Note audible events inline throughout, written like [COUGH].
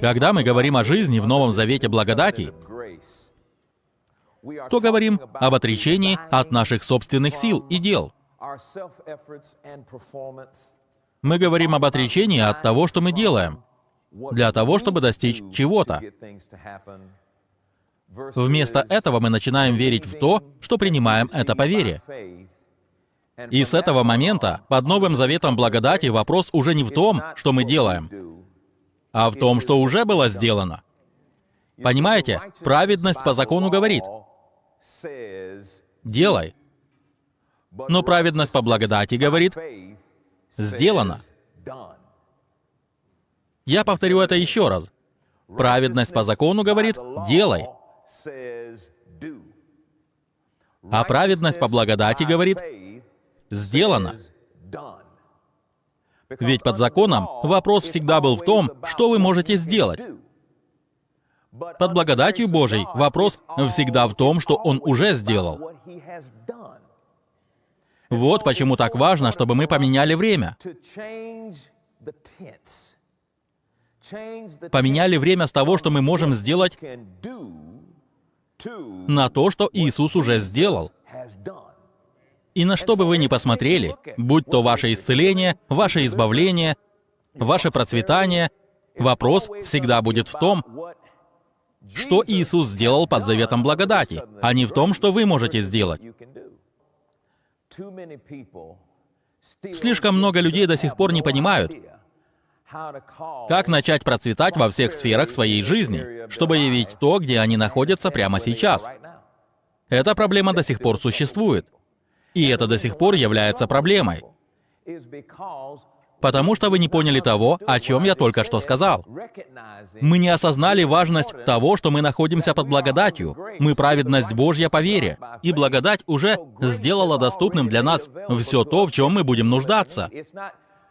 Когда мы говорим о жизни в Новом Завете благодати, то говорим об отречении от наших собственных сил и дел. Мы говорим об отречении от того, что мы делаем, для того, чтобы достичь чего-то. Вместо этого мы начинаем верить в то, что принимаем это по вере. И с этого момента, под Новым Заветом благодати, вопрос уже не в том, что мы делаем, а в том, что уже было сделано. Понимаете, праведность по закону говорит, делай. Но праведность по благодати говорит, сделано. Я повторю это еще раз. Праведность по закону говорит, делай. А праведность по благодати говорит, сделано. Ведь под законом вопрос всегда был в том, что вы можете сделать. Под благодатью Божией вопрос всегда в том, что Он уже сделал. Вот почему так важно, чтобы мы поменяли время. Поменяли время с того, что мы можем сделать, на то, что Иисус уже сделал. И на что бы вы ни посмотрели, будь то ваше исцеление, ваше избавление, ваше процветание, вопрос всегда будет в том, что Иисус сделал под заветом благодати, а не в том, что вы можете сделать. Слишком много людей до сих пор не понимают, как начать процветать во всех сферах своей жизни, чтобы явить то, где они находятся прямо сейчас. Эта проблема до сих пор существует. И это до сих пор является проблемой. Потому что вы не поняли того, о чем я только что сказал. Мы не осознали важность того, что мы находимся под благодатью. Мы праведность Божья по вере. И благодать уже сделала доступным для нас все то, в чем мы будем нуждаться.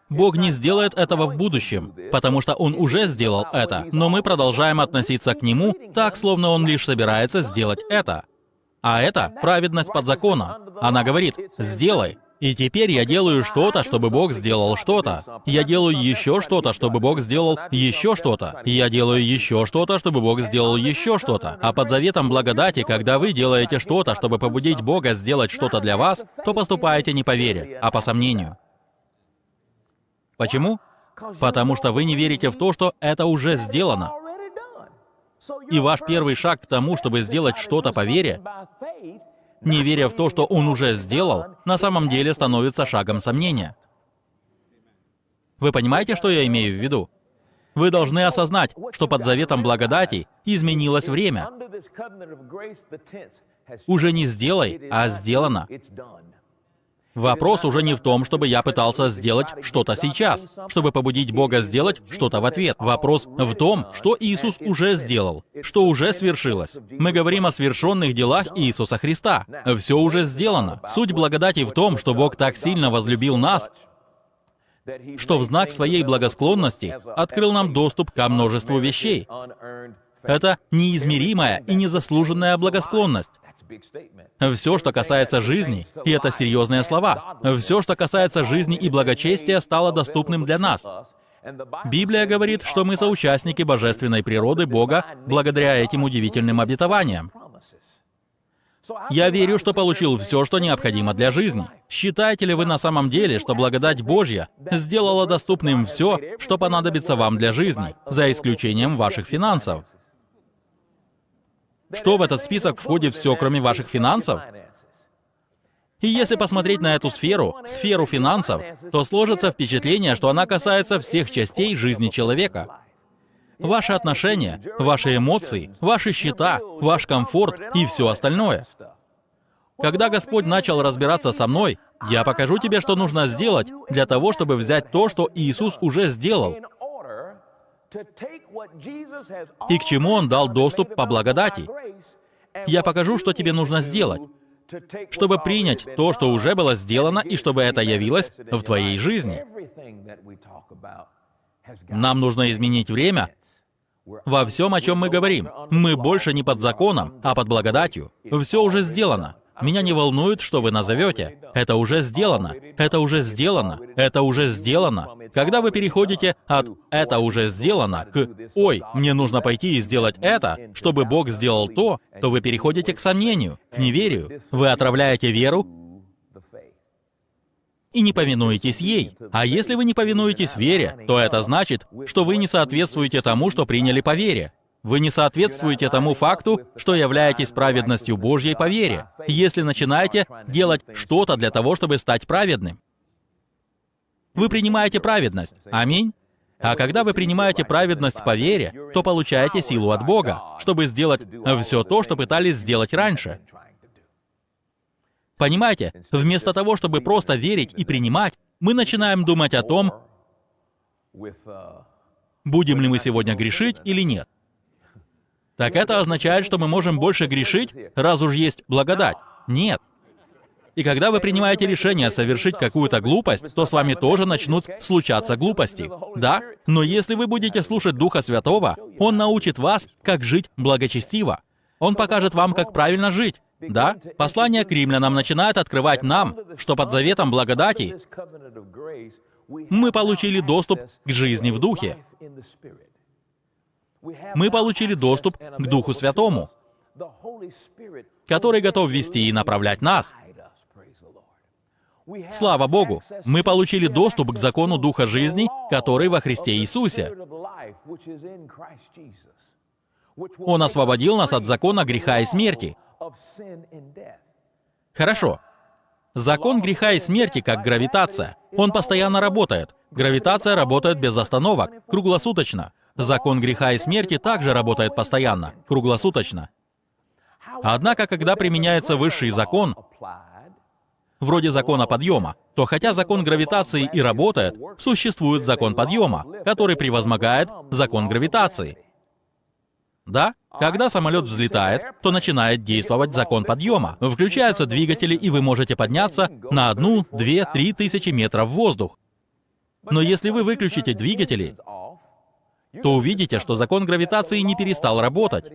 Бог не сделает этого в будущем, потому что Он уже сделал это, но мы продолжаем относиться к Нему так, словно Он лишь собирается сделать это. А это праведность под закона. Она говорит, «Сделай». И теперь я делаю что-то, чтобы Бог сделал что-то. Я делаю еще что-то, чтобы Бог сделал еще что-то. Я делаю еще что-то, чтобы Бог сделал еще что-то. А под заветом благодати, когда вы делаете что-то, чтобы побудить Бога сделать что-то для вас, то поступаете не по вере, а по сомнению. Почему? Потому что вы не верите в то, что это уже сделано. И ваш первый шаг к тому, чтобы сделать что-то по вере, не веря в то, что он уже сделал, на самом деле становится шагом сомнения. Вы понимаете, что я имею в виду? Вы должны осознать, что под заветом благодати изменилось время. Уже не сделай, а сделано. Вопрос уже не в том, чтобы я пытался сделать что-то сейчас, чтобы побудить Бога сделать что-то в ответ. Вопрос в том, что Иисус уже сделал, что уже свершилось. Мы говорим о свершенных делах Иисуса Христа. Все уже сделано. Суть благодати в том, что Бог так сильно возлюбил нас, что в знак своей благосклонности открыл нам доступ ко множеству вещей. Это неизмеримая и незаслуженная благосклонность. Все, что касается жизни, и это серьезные слова, все, что касается жизни и благочестия, стало доступным для нас. Библия говорит, что мы соучастники божественной природы Бога благодаря этим удивительным обетованиям. Я верю, что получил все, что необходимо для жизни. Считаете ли вы на самом деле, что благодать Божья сделала доступным все, что понадобится вам для жизни, за исключением ваших финансов? Что в этот список входит все, кроме ваших финансов? И если посмотреть на эту сферу, сферу финансов, то сложится впечатление, что она касается всех частей жизни человека. Ваши отношения, ваши эмоции, ваши счета, ваш комфорт и все остальное. Когда Господь начал разбираться со мной, я покажу тебе, что нужно сделать для того, чтобы взять то, что Иисус уже сделал, и к чему Он дал доступ по благодати. Я покажу, что тебе нужно сделать, чтобы принять то, что уже было сделано, и чтобы это явилось в твоей жизни. Нам нужно изменить время во всем, о чем мы говорим. Мы больше не под законом, а под благодатью. Все уже сделано. Меня не волнует, что вы назовете. Это уже сделано. Это уже сделано. Это уже сделано. Когда вы переходите от «это уже сделано» к «ой, мне нужно пойти и сделать это», чтобы Бог сделал то, то вы переходите к сомнению, к неверию. Вы отравляете веру и не повинуетесь ей. А если вы не повинуетесь вере, то это значит, что вы не соответствуете тому, что приняли по вере. Вы не соответствуете тому факту, что являетесь праведностью Божьей по вере, если начинаете делать что-то для того, чтобы стать праведным. Вы принимаете праведность. Аминь. А когда вы принимаете праведность по вере, то получаете силу от Бога, чтобы сделать все то, что пытались сделать раньше. Понимаете, вместо того, чтобы просто верить и принимать, мы начинаем думать о том, будем ли мы сегодня грешить или нет. Так это означает, что мы можем больше грешить, раз уж есть благодать? Нет. И когда вы принимаете решение совершить какую-то глупость, то с вами тоже начнут случаться глупости. Да? Но если вы будете слушать Духа Святого, Он научит вас, как жить благочестиво. Он покажет вам, как правильно жить. Да, послание к римлянам начинает открывать нам, что под заветом благодати мы получили доступ к жизни в Духе. Мы получили доступ к Духу Святому, который готов вести и направлять нас. Слава Богу, мы получили доступ к закону Духа жизни, который во Христе Иисусе. Он освободил нас от закона греха и смерти. Хорошо. Закон греха и смерти как гравитация. Он постоянно работает. Гравитация работает без остановок, круглосуточно. Закон греха и смерти также работает постоянно, круглосуточно. Однако, когда применяется высший закон, вроде закона подъема, то хотя закон гравитации и работает, существует закон подъема, который превозмогает закон гравитации. Да? Когда самолет взлетает, то начинает действовать закон подъема. Включаются двигатели, и вы можете подняться на одну, две, три тысячи метров в воздух. Но если вы выключите двигатели, то увидите, что закон гравитации не перестал работать.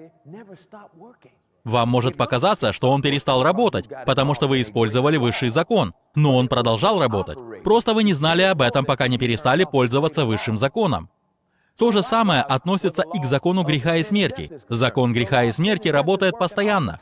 Вам может показаться, что он перестал работать, потому что вы использовали высший закон, но он продолжал работать. Просто вы не знали об этом, пока не перестали пользоваться высшим законом. То же самое относится и к закону греха и смерти. Закон греха и смерти работает постоянно.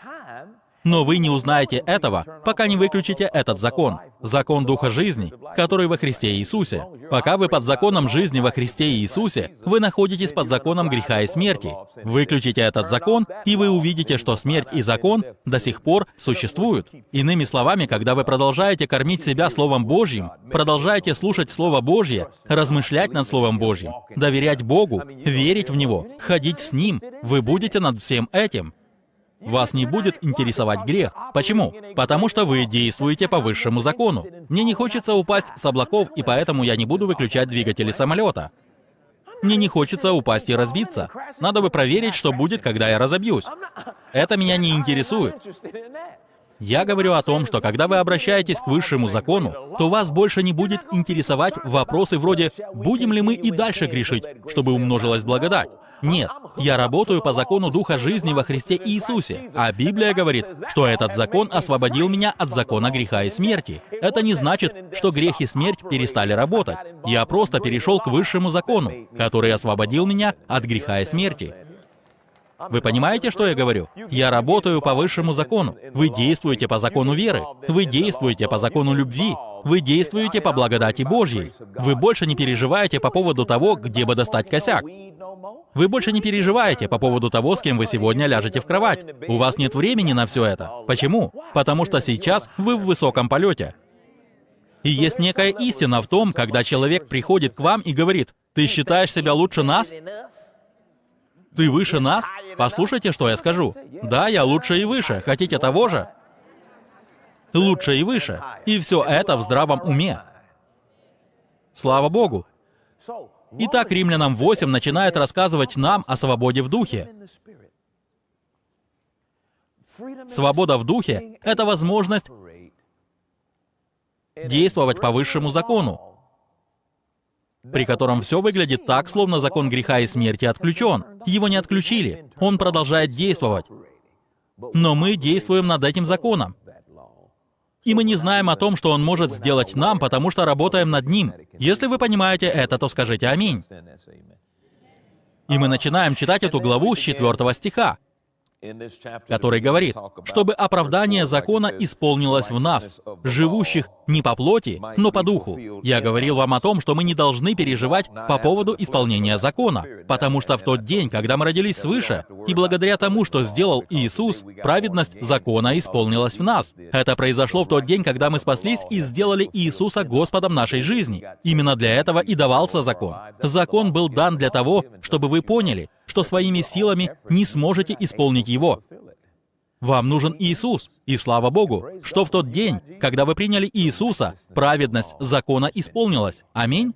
Но вы не узнаете этого, пока не выключите этот закон. Закон Духа жизни, который во Христе Иисусе. Пока вы под законом жизни во Христе Иисусе, вы находитесь под законом греха и смерти. Выключите этот закон, и вы увидите, что смерть и закон до сих пор существуют. Иными словами, когда вы продолжаете кормить себя Словом Божьим, продолжаете слушать Слово Божье, размышлять над Словом Божьим, доверять Богу, верить в Него, ходить с Ним, вы будете над всем этим. Вас не будет интересовать грех. Почему? Потому что вы действуете по высшему закону. Мне не хочется упасть с облаков, и поэтому я не буду выключать двигатели самолета. Мне не хочется упасть и разбиться. Надо бы проверить, что будет, когда я разобьюсь. Это меня не интересует. Я говорю о том, что когда вы обращаетесь к высшему закону, то вас больше не будет интересовать вопросы вроде «будем ли мы и дальше грешить, чтобы умножилась благодать?» Нет, я работаю по закону Духа жизни во Христе Иисусе, а Библия говорит, что этот закон освободил меня от закона греха и смерти. Это не значит, что грех и смерть перестали работать. Я просто перешел к высшему закону, который освободил меня от греха и смерти. Вы понимаете, что я говорю? Я работаю по высшему закону. Вы действуете по закону веры. Вы действуете по закону любви. Вы действуете по благодати Божьей. Вы больше не переживаете по поводу того, где бы достать косяк. Вы больше не переживаете по поводу того, с кем вы сегодня ляжете в кровать. У вас нет времени на все это. Почему? Потому что сейчас вы в высоком полете. И есть некая истина в том, когда человек приходит к вам и говорит, «Ты считаешь себя лучше нас?» «Ты выше нас?» Послушайте, что я скажу. «Да, я лучше и выше. Хотите того же?» Лучше и выше. И все это в здравом уме. Слава Богу. Итак, Римлянам 8 начинает рассказывать нам о свободе в духе. Свобода в духе — это возможность действовать по высшему закону, при котором все выглядит так, словно закон греха и смерти отключен. Его не отключили, он продолжает действовать. Но мы действуем над этим законом. И мы не знаем о том, что Он может сделать нам, потому что работаем над Ним. Если вы понимаете это, то скажите «Аминь». И мы начинаем читать эту главу с 4 стиха который говорит, чтобы оправдание закона исполнилось в нас, живущих не по плоти, но по духу. Я говорил вам о том, что мы не должны переживать по поводу исполнения закона, потому что в тот день, когда мы родились свыше, и благодаря тому, что сделал Иисус, праведность закона исполнилась в нас. Это произошло в тот день, когда мы спаслись и сделали Иисуса Господом нашей жизни. Именно для этого и давался закон. Закон был дан для того, чтобы вы поняли, что своими силами не сможете исполнить его. Вам нужен Иисус. И слава Богу, что в тот день, когда вы приняли Иисуса, праведность закона исполнилась. Аминь.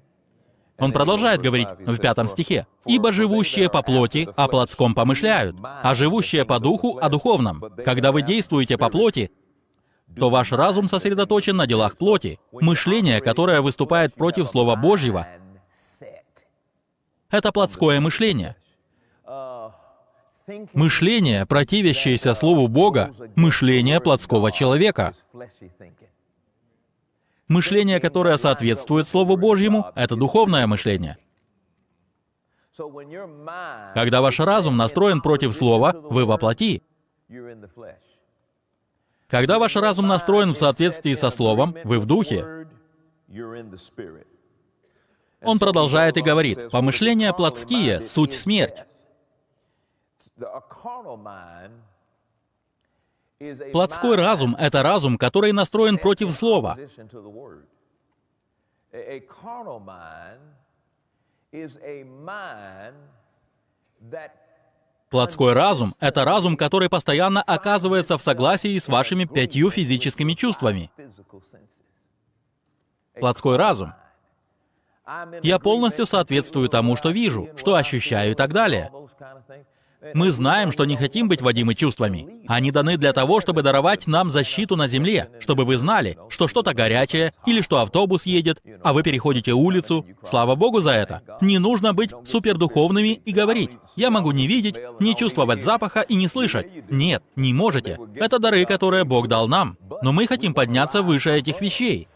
Он продолжает говорить в пятом стихе. «Ибо живущие по плоти о плотском помышляют, а живущие по духу о духовном. Когда вы действуете по плоти, то ваш разум сосредоточен на делах плоти. Мышление, которое выступает против Слова Божьего, это плотское мышление. Мышление, противящееся Слову Бога, мышление плотского человека. Мышление, которое соответствует Слову Божьему, это духовное мышление. Когда ваш разум настроен против Слова, вы воплоти. Когда ваш разум настроен в соответствии со Словом, вы в Духе. Он продолжает и говорит, «Помышления плотские — суть смерть, Плотской разум — это разум, который настроен против Слова. Плотской разум — это разум, который постоянно оказывается в согласии с вашими пятью физическими чувствами. Плотской разум. Я полностью соответствую тому, что вижу, что ощущаю и так далее. Мы знаем, что не хотим быть водимы чувствами. Они даны для того, чтобы даровать нам защиту на земле, чтобы вы знали, что что-то горячее, или что автобус едет, а вы переходите улицу. Слава Богу за это. Не нужно быть супердуховными и говорить, я могу не видеть, не чувствовать запаха и не слышать. Нет, не можете. Это дары, которые Бог дал нам. Но мы хотим подняться выше этих вещей.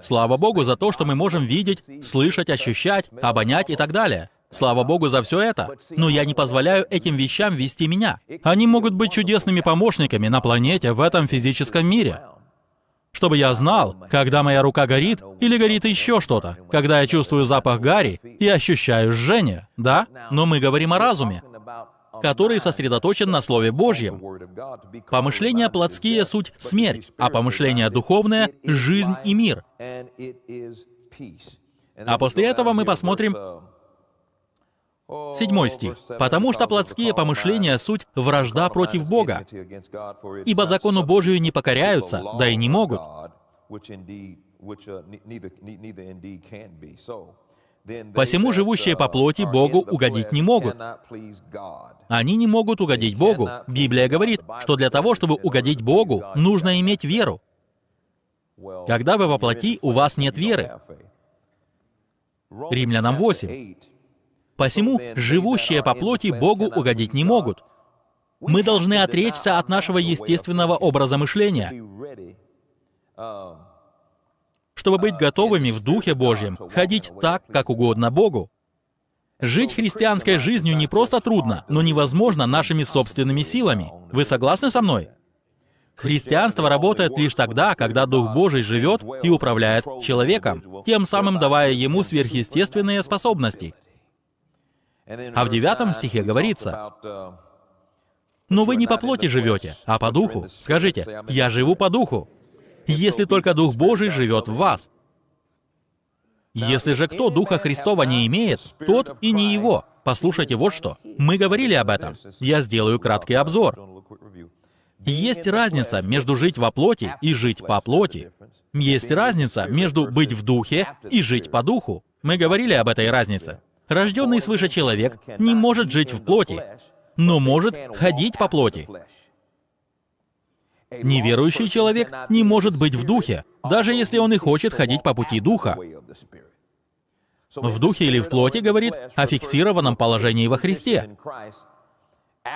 Слава Богу за то, что мы можем видеть, слышать, ощущать, обонять и так далее. Слава Богу за все это. Но я не позволяю этим вещам вести меня. Они могут быть чудесными помощниками на планете в этом физическом мире. Чтобы я знал, когда моя рука горит или горит еще что-то, когда я чувствую запах гари и ощущаю жжение, да? Но мы говорим о разуме, который сосредоточен на Слове Божьем. Помышления плотские — суть смерть, а помышления духовные — жизнь и мир. А после этого мы посмотрим Седьмой стих. «Потому что плотские помышления — суть вражда против Бога, ибо закону Божию не покоряются, да и не могут». Посему живущие по плоти Богу угодить не могут. Они не могут угодить Богу. Библия говорит, что для того, чтобы угодить Богу, нужно иметь веру. Когда вы во плоти, у вас нет веры. Римлянам 8. Посему живущие по плоти Богу угодить не могут. Мы должны отречься от нашего естественного образа мышления, чтобы быть готовыми в Духе Божьем, ходить так, как угодно Богу. Жить христианской жизнью не просто трудно, но невозможно нашими собственными силами. Вы согласны со мной? Христианство работает лишь тогда, когда Дух Божий живет и управляет человеком, тем самым давая ему сверхъестественные способности. А в девятом стихе говорится, «Но вы не по плоти живете, а по духу. Скажите, я живу по духу, если только Дух Божий живет в вас. Если же кто Духа Христова не имеет, тот и не его. Послушайте вот что. Мы говорили об этом. Я сделаю краткий обзор. Есть разница между жить во плоти и жить по плоти. Есть разница между быть в духе и жить по духу. Мы говорили об этой разнице. Рожденный свыше человек не может жить в плоти, но может ходить по плоти. Неверующий человек не может быть в духе, даже если он и хочет ходить по пути духа. В духе или в плоти говорит о фиксированном положении во Христе.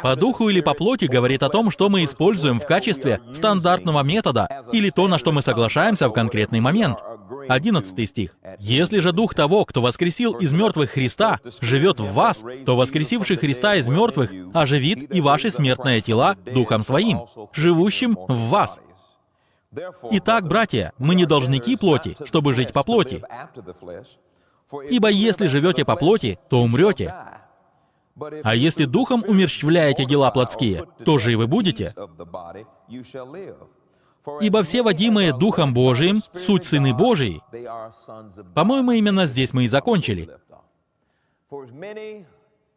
По духу или по плоти говорит о том, что мы используем в качестве стандартного метода или то, на что мы соглашаемся в конкретный момент. 11 стих. «Если же дух того, кто воскресил из мертвых Христа, живет в вас, то воскресивший Христа из мертвых оживит и ваши смертные тела духом своим, живущим в вас». Итак, братья, мы не должники плоти, чтобы жить по плоти. Ибо если живете по плоти, то умрете. А если духом умерщвляете дела плотские, то живы будете. Ибо все водимые Духом Божиим — суть Сыны Божии. По-моему, именно здесь мы и закончили.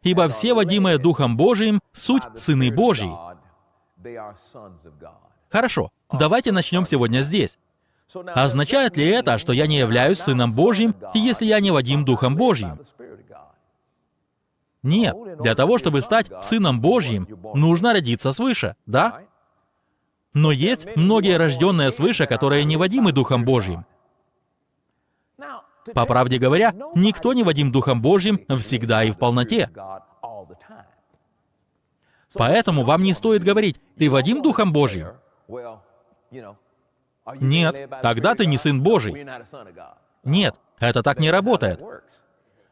Ибо все водимые Духом Божиим — суть Сыны Божии. Хорошо, давайте начнем сегодня здесь. Означает ли это, что я не являюсь Сыном Божьим, если я не водим Духом Божьим? Нет. Для того, чтобы стать Сыном Божьим, нужно родиться свыше, да? Но есть многие рожденные свыше, которые не водимы Духом Божьим. По правде говоря, никто не водим Духом Божьим всегда и в полноте. Поэтому вам не стоит говорить, «Ты водим Духом Божьим?» Нет, тогда ты не Сын Божий. Нет, это так не работает.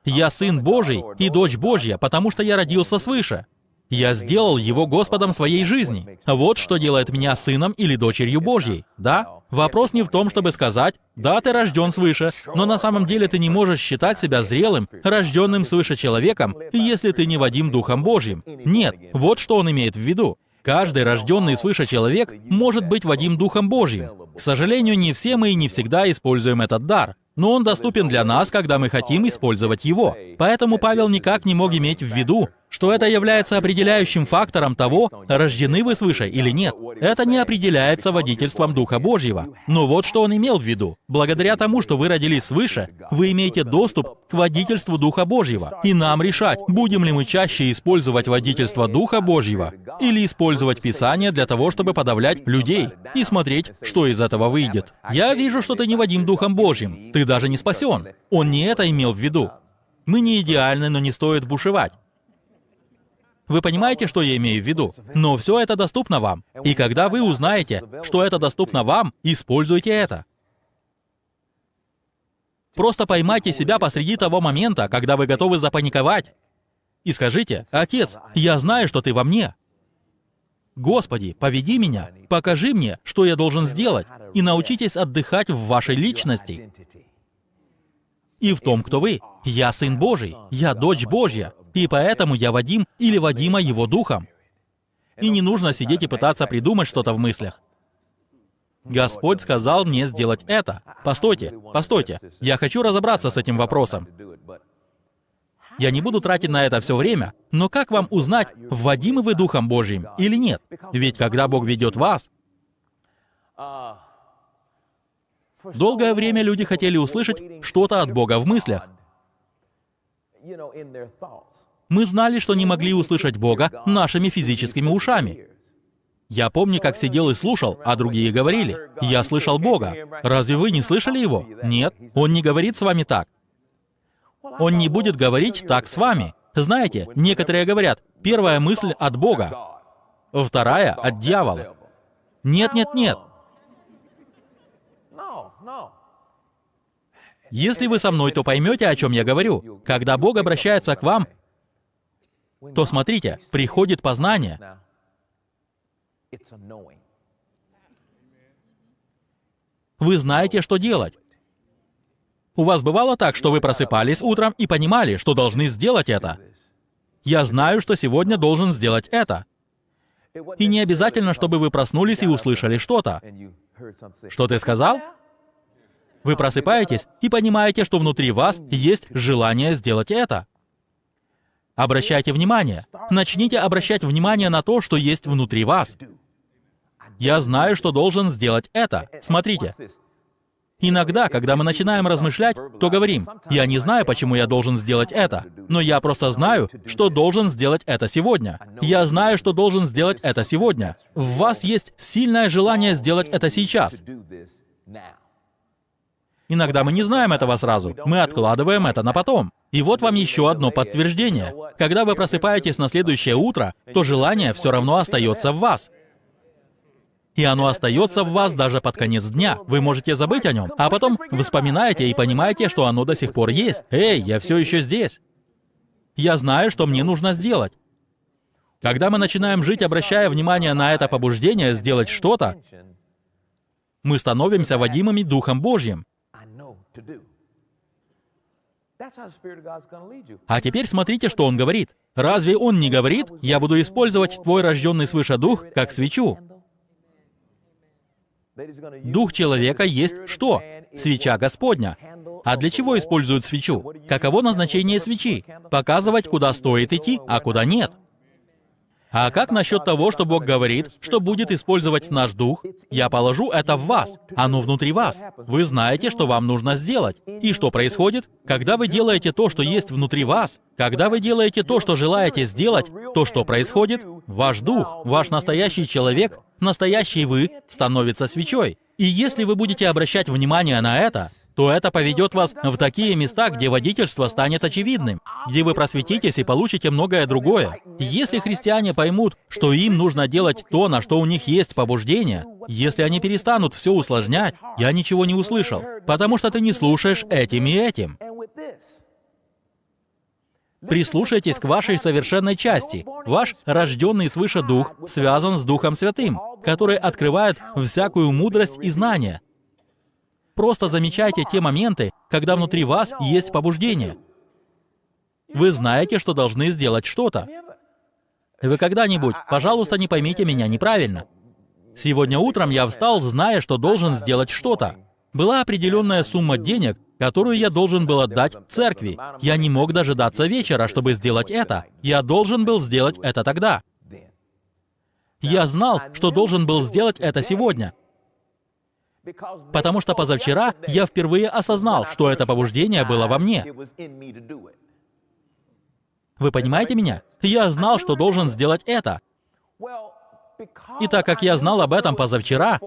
Я Сын Божий и дочь Божья, потому что я родился свыше. Я сделал его Господом своей жизни. Вот что делает меня сыном или дочерью Божьей. Да? Вопрос не в том, чтобы сказать, да, ты рожден свыше, но на самом деле ты не можешь считать себя зрелым, рожденным свыше человеком, если ты не Вадим Духом Божьим. Нет, вот что он имеет в виду. Каждый рожденный свыше человек может быть Вадим Духом Божьим. К сожалению, не все мы и не всегда используем этот дар но он доступен для нас, когда мы хотим использовать его. Поэтому Павел никак не мог иметь в виду, что это является определяющим фактором того, рождены вы свыше или нет. Это не определяется водительством Духа Божьего. Но вот что он имел в виду. Благодаря тому, что вы родились свыше, вы имеете доступ к водительству Духа Божьего. И нам решать, будем ли мы чаще использовать водительство Духа Божьего или использовать Писание для того, чтобы подавлять людей и смотреть, что из этого выйдет. Я вижу, что ты не Вадим Духом Божьим. Ты даже не спасен. Он не это имел в виду. Мы не идеальны, но не стоит бушевать. Вы понимаете, что я имею в виду? Но все это доступно вам. И когда вы узнаете, что это доступно вам, используйте это. Просто поймайте себя посреди того момента, когда вы готовы запаниковать. И скажите, «Отец, я знаю, что ты во мне. Господи, поведи меня, покажи мне, что я должен сделать, и научитесь отдыхать в вашей личности и в том, кто вы. Я Сын Божий, я дочь Божья, и поэтому я Вадим или Вадима Его Духом. И не нужно сидеть и пытаться придумать что-то в мыслях. Господь сказал мне сделать это. Постойте, постойте. Я хочу разобраться с этим вопросом. Я не буду тратить на это все время, но как вам узнать, вводимы вы Духом Божьим или нет? Ведь когда Бог ведет вас, долгое время люди хотели услышать что-то от Бога в мыслях. Мы знали, что не могли услышать Бога нашими физическими ушами. Я помню, как сидел и слушал, а другие говорили, «Я слышал Бога». Разве вы не слышали Его? Нет, Он не говорит с вами так. Он не будет говорить так с вами. Знаете, некоторые говорят, первая мысль от Бога, вторая от дьявола. Нет, нет, нет. Если вы со мной, то поймете, о чем я говорю. Когда Бог обращается к вам, то смотрите, приходит познание. Вы знаете, что делать. У вас бывало так, что вы просыпались утром и понимали, что должны сделать это. Я знаю, что сегодня должен сделать это. И не обязательно, чтобы вы проснулись и услышали что-то. Что ты сказал? Вы просыпаетесь и понимаете, что внутри вас есть желание сделать это. Обращайте внимание. Начните обращать внимание на то, что есть внутри вас. Я знаю, что должен сделать это. Смотрите. Иногда, когда мы начинаем размышлять, то говорим, «Я не знаю, почему я должен сделать это, но я просто знаю, что должен сделать это сегодня. Я знаю, что должен сделать это сегодня». В вас есть сильное желание сделать это сейчас. Иногда мы не знаем этого сразу. Мы откладываем это на потом. И вот вам еще одно подтверждение. Когда вы просыпаетесь на следующее утро, то желание все равно остается в вас. И оно остается в вас даже под конец дня. Вы можете забыть о нем, а потом вспоминаете и понимаете, что оно до сих пор есть. Эй, я все еще здесь. Я знаю, что мне нужно сделать. Когда мы начинаем жить, обращая внимание на это побуждение сделать что-то, мы становимся водимыми Духом Божьим. А теперь смотрите, что он говорит. Разве он не говорит, я буду использовать твой рожденный свыше дух как свечу? Дух человека есть что? Свеча Господня. А для чего используют свечу? Каково назначение свечи? Показывать, куда стоит идти, а куда нет. А как насчет того, что Бог говорит, что будет использовать наш дух? Я положу это в вас, оно внутри вас. Вы знаете, что вам нужно сделать. И что происходит? Когда вы делаете то, что есть внутри вас, когда вы делаете то, что желаете сделать, то что происходит? Ваш дух, ваш настоящий человек, настоящий вы, становится свечой. И если вы будете обращать внимание на это, то это поведет вас в такие места, где водительство станет очевидным, где вы просветитесь и получите многое другое. Если христиане поймут, что им нужно делать то, на что у них есть побуждение, если они перестанут все усложнять, я ничего не услышал, потому что ты не слушаешь этим и этим. Прислушайтесь к вашей совершенной части. Ваш рожденный свыше Дух связан с Духом Святым, который открывает всякую мудрость и знание. Просто замечайте те моменты, когда внутри вас есть побуждение. Вы знаете, что должны сделать что-то. Вы когда-нибудь, пожалуйста, не поймите меня неправильно. Сегодня утром я встал, зная, что должен сделать что-то. Была определенная сумма денег, которую я должен был отдать церкви. Я не мог дожидаться вечера, чтобы сделать это. Я должен был сделать это тогда. Я знал, что должен был сделать это сегодня. Потому что позавчера я впервые осознал, что это побуждение было во мне. Вы понимаете меня? Я знал, что должен сделать это. И так как я знал об этом позавчера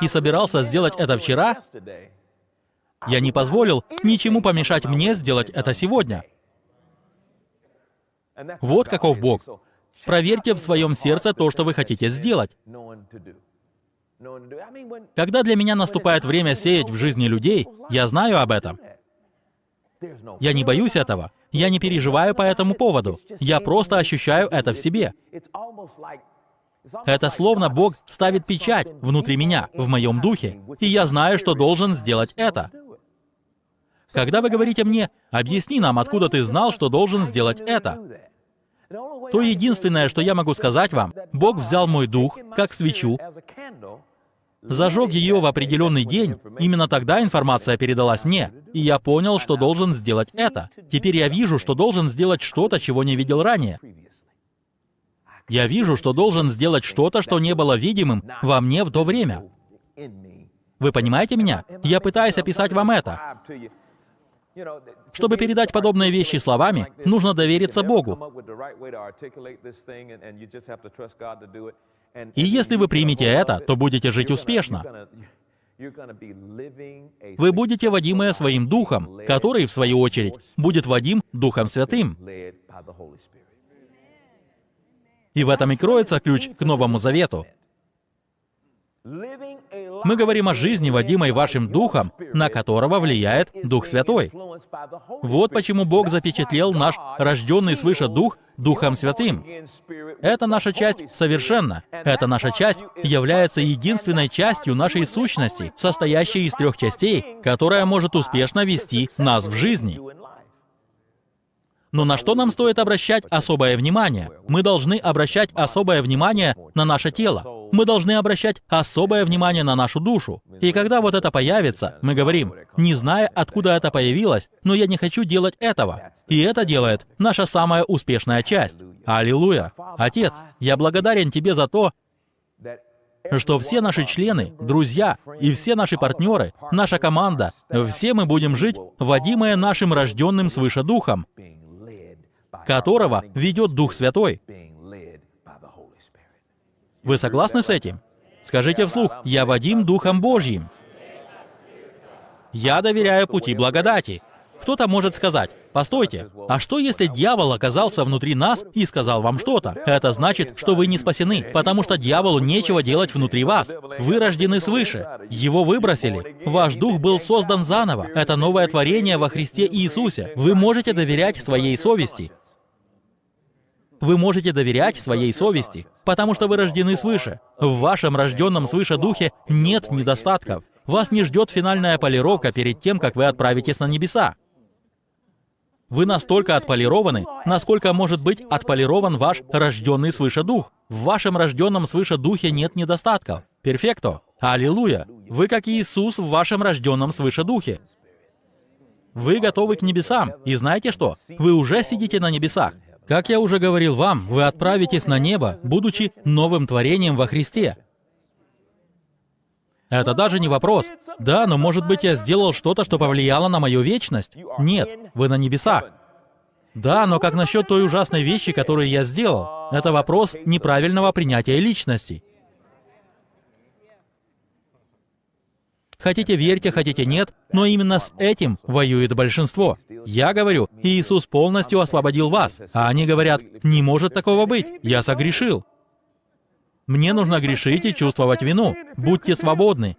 и собирался сделать это вчера, я не позволил ничему помешать мне сделать это сегодня. Вот каков Бог. Проверьте в своем сердце то, что вы хотите сделать. Когда для меня наступает время сеять в жизни людей, я знаю об этом. Я не боюсь этого. Я не переживаю по этому поводу. Я просто ощущаю это в себе. Это словно Бог ставит печать внутри меня, в моем духе, и я знаю, что должен сделать это. Когда вы говорите мне, объясни нам, откуда ты знал, что должен сделать это, то единственное, что я могу сказать вам, Бог взял мой дух, как свечу, зажег ее в определенный день, именно тогда информация передалась мне, и я понял, что должен сделать это. Теперь я вижу, что должен сделать что-то, чего не видел ранее. Я вижу, что должен сделать что-то, что не было видимым во мне в то время. Вы понимаете меня? Я пытаюсь описать вам это. Чтобы передать подобные вещи словами, нужно довериться Богу. И если вы примете это, то будете жить успешно. Вы будете водимые своим Духом, который, в свою очередь, будет водим Духом Святым. И в этом и кроется ключ к Новому Завету. Мы говорим о жизни, водимой вашим Духом, на которого влияет Дух Святой. Вот почему Бог запечатлел наш рожденный свыше Дух Духом Святым. Это наша часть совершенно. Эта наша часть является единственной частью нашей сущности, состоящей из трех частей, которая может успешно вести нас в жизни. Но на что нам стоит обращать особое внимание? Мы должны обращать особое внимание на наше тело. Мы должны обращать особое внимание на нашу душу. И когда вот это появится, мы говорим, не зная, откуда это появилось, но я не хочу делать этого. И это делает наша самая успешная часть. Аллилуйя. Отец, я благодарен Тебе за то, что все наши члены, друзья и все наши партнеры, наша команда, все мы будем жить, водимые нашим рожденным свыше Духом, которого ведет Дух Святой. Вы согласны с этим? Скажите вслух, «Я водим Духом Божьим». Я доверяю пути благодати. Кто-то может сказать, постойте, а что если дьявол оказался внутри нас и сказал вам что-то? Это значит, что вы не спасены, потому что дьяволу нечего делать внутри вас. Вы рождены свыше. Его выбросили. Ваш дух был создан заново. Это новое творение во Христе Иисусе. Вы можете доверять своей совести. Вы можете доверять своей совести, потому что вы рождены свыше. В вашем рожденном свыше духе нет недостатков. Вас не ждет финальная полировка перед тем, как вы отправитесь на небеса. Вы настолько отполированы, насколько может быть отполирован ваш рожденный свыше дух. В вашем рожденном свыше духе нет недостатков. Перфекто. Аллилуйя. Вы как Иисус в вашем рожденном свыше духе. Вы готовы к небесам. И знаете что? Вы уже сидите на небесах. Как я уже говорил вам, вы отправитесь на небо, будучи новым творением во Христе. Это даже не вопрос. Да, но может быть я сделал что-то, что повлияло на мою вечность? Нет, вы на небесах. Да, но как насчет той ужасной вещи, которую я сделал? Это вопрос неправильного принятия личности. Хотите верьте, хотите нет, но именно с этим воюет большинство. Я говорю, Иисус полностью освободил вас, а они говорят, не может такого быть, я согрешил. Мне нужно грешить и чувствовать вину. Будьте свободны.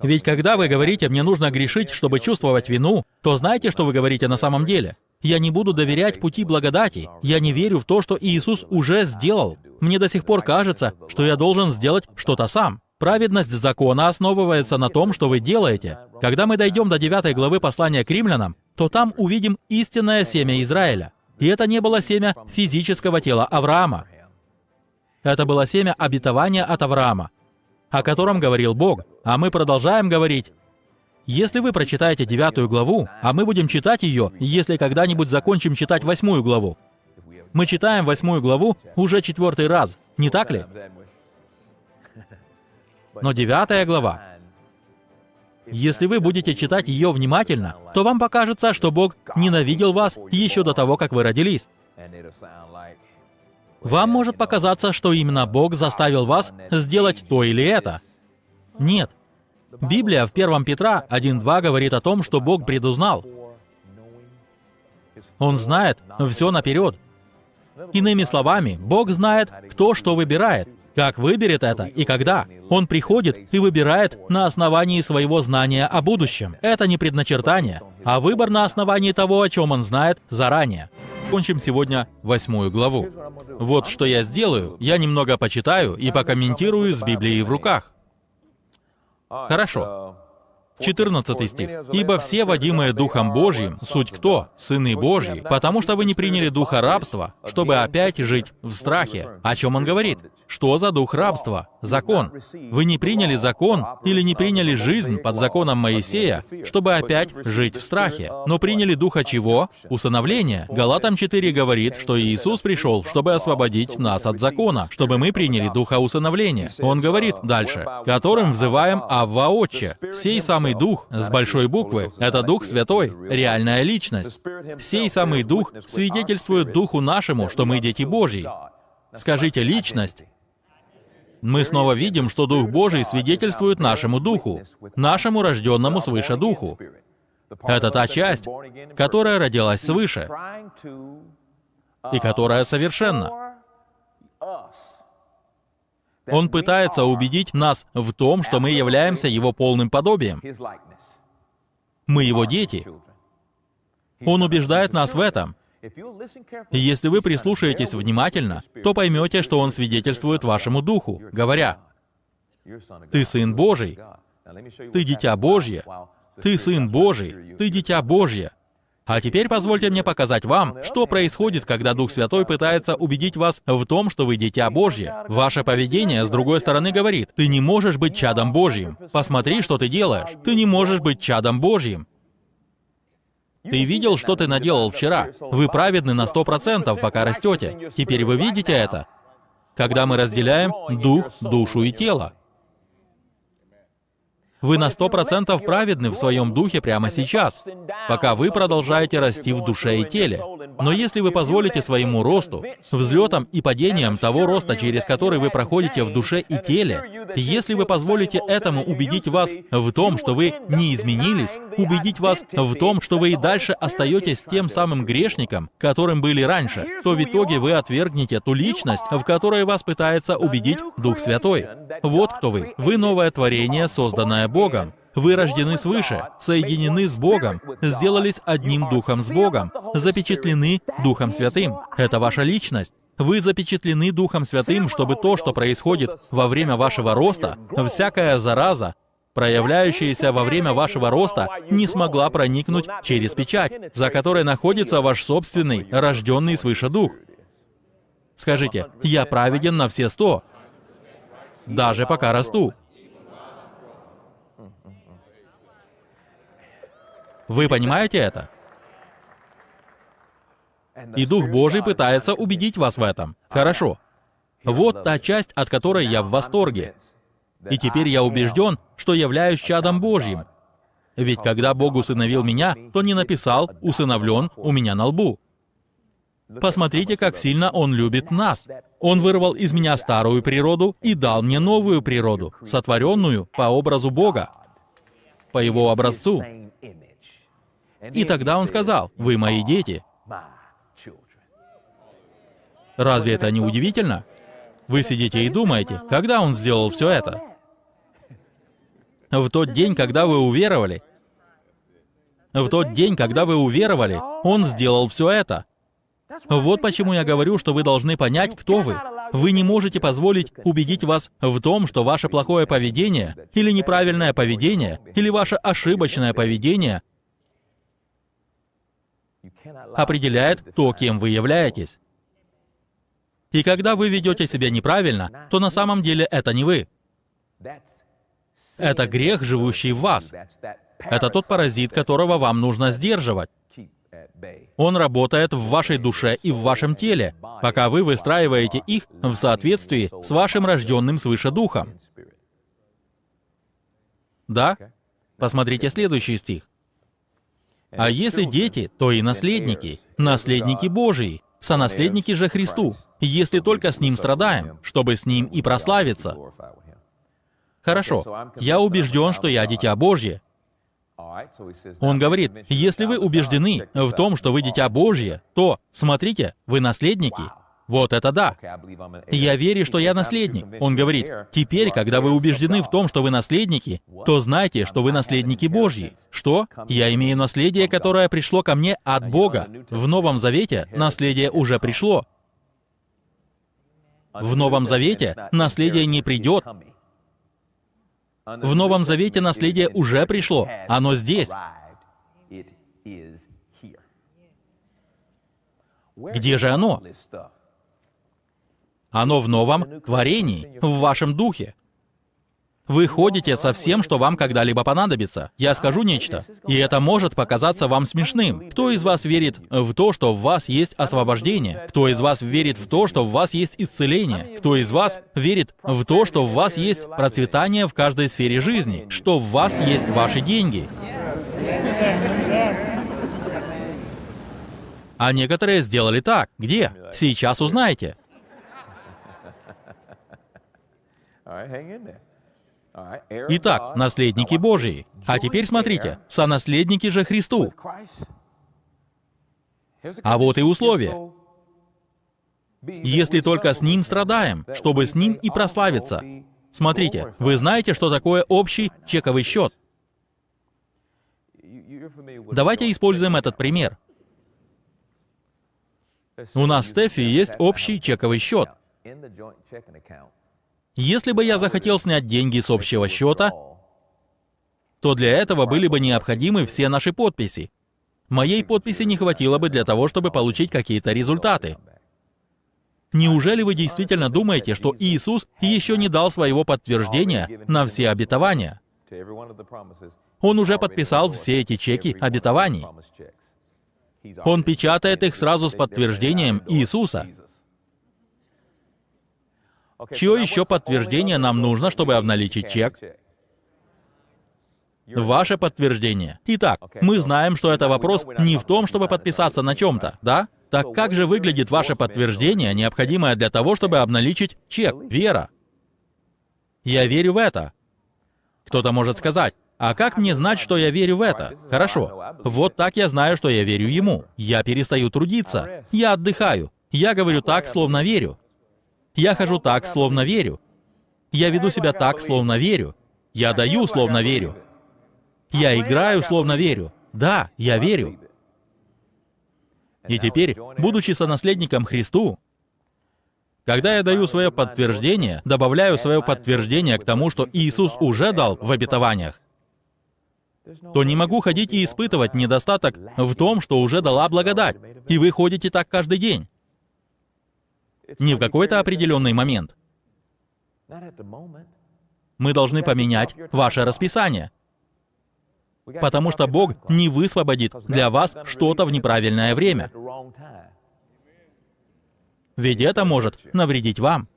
Ведь когда вы говорите «мне нужно грешить, чтобы чувствовать вину», то знаете, что вы говорите на самом деле? Я не буду доверять пути благодати. Я не верю в то, что Иисус уже сделал. Мне до сих пор кажется, что я должен сделать что-то сам. Праведность закона основывается на том, что вы делаете. Когда мы дойдем до 9 главы послания к римлянам, то там увидим истинное семя Израиля. И это не было семя физического тела Авраама. Это было семя обетования от Авраама, о котором говорил Бог. А мы продолжаем говорить. Если вы прочитаете девятую главу, а мы будем читать ее, если когда-нибудь закончим читать восьмую главу. Мы читаем восьмую главу уже четвертый раз, не так ли? Но девятая глава, если вы будете читать ее внимательно, то вам покажется, что Бог ненавидел вас еще до того, как вы родились. Вам может показаться, что именно Бог заставил вас сделать то или это. Нет. Библия в 1 Петра 1.2 говорит о том, что Бог предузнал. Он знает все наперед. Иными словами, Бог знает, кто что выбирает, как выберет это и когда. Он приходит и выбирает на основании своего знания о будущем. Это не предначертание, а выбор на основании того, о чем он знает заранее закончим сегодня восьмую главу. Вот что я сделаю. Я немного почитаю и покомментирую с Библией в руках. Хорошо. 14 стих. «Ибо все, водимые Духом Божьим, суть кто? Сыны Божьи, потому что вы не приняли духа рабства, чтобы опять жить в страхе». О чем он говорит? Что за дух рабства? Закон. Вы не приняли закон или не приняли жизнь под законом Моисея, чтобы опять жить в страхе, но приняли духа чего? Усыновления. Галатам 4 говорит, что Иисус пришел, чтобы освободить нас от закона, чтобы мы приняли духа усыновления. Он говорит дальше, которым взываем Авва Отче. Сей самый самый Дух с большой буквы — это Дух Святой, реальная личность. Сей самый Дух свидетельствует Духу нашему, что мы дети Божьи. Скажите «личность». Мы снова видим, что Дух Божий свидетельствует нашему Духу, нашему рожденному свыше Духу. Это та часть, которая родилась свыше и которая совершенна. Он пытается убедить нас в том, что мы являемся Его полным подобием. Мы Его дети. Он убеждает нас в этом. И если вы прислушаетесь внимательно, то поймете, что Он свидетельствует вашему духу, говоря, «Ты Сын Божий, ты Дитя Божье, ты Сын Божий, ты Дитя Божье». А теперь позвольте мне показать вам, что происходит, когда Дух Святой пытается убедить вас в том, что вы дитя Божье. Ваше поведение, с другой стороны, говорит, ты не можешь быть чадом Божьим. Посмотри, что ты делаешь. Ты не можешь быть чадом Божьим. Ты видел, что ты наделал вчера? Вы праведны на сто процентов, пока растете. Теперь вы видите это? Когда мы разделяем дух, душу и тело. Вы на сто процентов праведны в своем духе прямо сейчас, пока вы продолжаете расти в душе и теле. Но если вы позволите своему росту, взлетам и падениям того роста, через который вы проходите в душе и теле, если вы позволите этому убедить вас в том, что вы не изменились, убедить вас в том, что вы и дальше остаетесь тем самым грешником, которым были раньше, то в итоге вы отвергнете ту личность, в которой вас пытается убедить Дух Святой. Вот кто вы. Вы новое творение, созданное Богом. Вы рождены свыше, соединены с Богом, сделались одним Духом с Богом, запечатлены Духом Святым. Это ваша личность. Вы запечатлены Духом Святым, чтобы то, что происходит во время вашего роста, всякая зараза, проявляющаяся во время вашего роста, не смогла проникнуть через печать, за которой находится ваш собственный, рожденный свыше Дух. Скажите, «Я праведен на все сто, даже пока расту». Вы понимаете это? И Дух Божий пытается убедить вас в этом. Хорошо. Вот та часть, от которой я в восторге. И теперь я убежден, что являюсь чадом Божьим. Ведь когда Бог усыновил меня, то не написал «усыновлен» у меня на лбу. Посмотрите, как сильно Он любит нас. Он вырвал из меня старую природу и дал мне новую природу, сотворенную по образу Бога, по Его образцу. И тогда Он сказал, «Вы мои дети». Разве это не удивительно? Вы сидите и думаете, когда Он сделал все это? В тот день, когда вы уверовали, в тот день, когда вы уверовали, Он сделал все это. Вот почему я говорю, что вы должны понять, кто вы. Вы не можете позволить убедить вас в том, что ваше плохое поведение, или неправильное поведение, или ваше ошибочное поведение определяет то, кем вы являетесь. И когда вы ведете себя неправильно, то на самом деле это не вы. Это грех, живущий в вас. Это тот паразит, которого вам нужно сдерживать. Он работает в вашей душе и в вашем теле, пока вы выстраиваете их в соответствии с вашим рожденным свыше духом. Да? Посмотрите следующий стих. А если дети, то и наследники, наследники Божии, сонаследники же Христу, если только с Ним страдаем, чтобы с Ним и прославиться. Хорошо, я убежден, что я дитя Божье. Он говорит, если вы убеждены в том, что вы дитя Божье, то, смотрите, вы наследники. Вот это да. Я верю, что я наследник. Он говорит, теперь, когда вы убеждены в том, что вы наследники, то знайте, что вы наследники Божьи. Что? Я имею наследие, которое пришло ко мне от Бога. В Новом Завете наследие уже пришло. В Новом Завете наследие не придет. В Новом Завете наследие уже пришло. Оно здесь. Где же оно? Оно в новом творении, в вашем духе. Вы ходите со всем, что вам когда-либо понадобится. Я скажу нечто, и это может показаться вам смешным. Кто из вас верит в то, что в вас есть освобождение? Кто из вас верит в то, что в вас есть исцеление? Кто из вас верит в то, что в вас есть процветание в каждой сфере жизни? Что в вас есть ваши деньги? А некоторые сделали так. Где? Сейчас узнаете. Итак, наследники Божии. А теперь смотрите, сонаследники же Христу. А вот и условия. Если только с Ним страдаем, чтобы с Ним и прославиться. Смотрите, вы знаете, что такое общий чековый счет? Давайте используем этот пример. У нас с Стефи есть общий чековый счет. Если бы я захотел снять деньги с общего счета, то для этого были бы необходимы все наши подписи. Моей подписи не хватило бы для того, чтобы получить какие-то результаты. Неужели вы действительно думаете, что Иисус еще не дал своего подтверждения на все обетования? Он уже подписал все эти чеки обетований. Он печатает их сразу с подтверждением Иисуса. Чье еще подтверждение нам нужно, чтобы обналичить чек? Ваше подтверждение. Итак, мы знаем, что это вопрос не в том, чтобы подписаться на чем-то, да? Так как же выглядит ваше подтверждение, необходимое для того, чтобы обналичить чек? Вера. Я верю в это. Кто-то может сказать, а как мне знать, что я верю в это? Хорошо. Вот так я знаю, что я верю ему. Я перестаю трудиться. Я отдыхаю. Я говорю так, словно верю. Я хожу так, словно верю. Я веду себя так, словно верю. Я даю, словно верю. Я играю, словно верю. Да, я верю. И теперь, будучи сонаследником Христу, когда я даю свое подтверждение, добавляю свое подтверждение к тому, что Иисус уже дал в обетованиях, то не могу ходить и испытывать недостаток в том, что уже дала благодать. И вы ходите так каждый день. Не в какой-то определенный момент. Мы должны поменять ваше расписание. Потому что Бог не высвободит для вас что-то в неправильное время. Ведь это может навредить вам.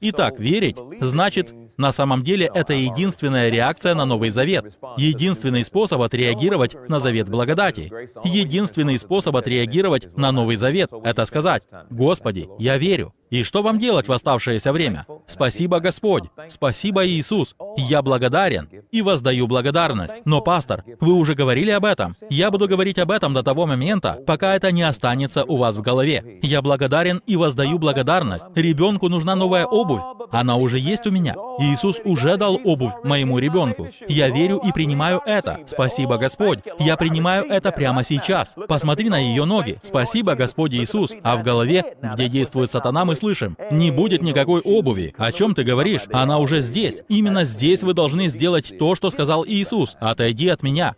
Итак, верить значит на самом деле это единственная реакция на Новый Завет, единственный способ отреагировать на Завет благодати, единственный способ отреагировать на Новый Завет — это сказать, «Господи, я верю». И что вам делать в оставшееся время? Спасибо, Господь. Спасибо, Иисус. Я благодарен и воздаю благодарность. Но, пастор, вы уже говорили об этом. Я буду говорить об этом до того момента, пока это не останется у вас в голове. Я благодарен и воздаю благодарность. Ребенку нужна новая обувь. Она уже есть у меня. Иисус уже дал обувь моему ребенку. Я верю и принимаю это. Спасибо, Господь. Я принимаю это прямо сейчас. Посмотри на ее ноги. Спасибо, Господь Иисус. А в голове, где действует сатана, мы слышим, не будет никакой обуви. О чем ты говоришь? Она уже здесь. Именно здесь вы должны сделать то, что сказал Иисус. Отойди от меня.